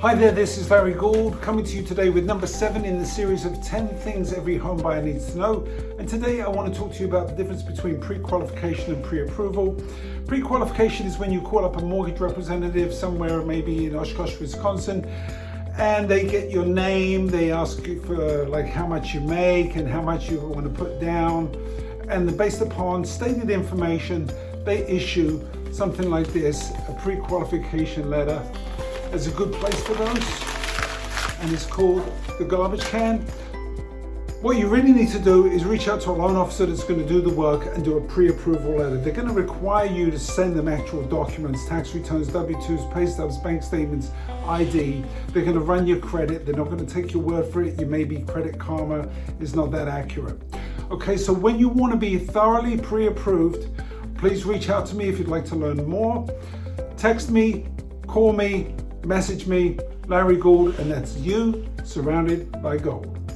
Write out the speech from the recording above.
Hi there, this is Larry Gould coming to you today with number seven in the series of 10 things every home buyer needs to know. And today I want to talk to you about the difference between pre-qualification and pre-approval. Pre-qualification is when you call up a mortgage representative somewhere, maybe in Oshkosh, Wisconsin, and they get your name, they ask you for like how much you make and how much you want to put down. And based upon stated information, they issue something like this, a pre-qualification letter there's a good place for those and it's called the garbage can. What you really need to do is reach out to a loan officer that's going to do the work and do a pre-approval letter. They're going to require you to send them actual documents, tax returns, W-2s, pay stubs, bank statements, ID. They're going to run your credit. They're not going to take your word for it. You may be Credit Karma is not that accurate. Okay, so when you want to be thoroughly pre-approved, please reach out to me if you'd like to learn more. Text me, call me, message me, Larry Gould, and that's you surrounded by gold.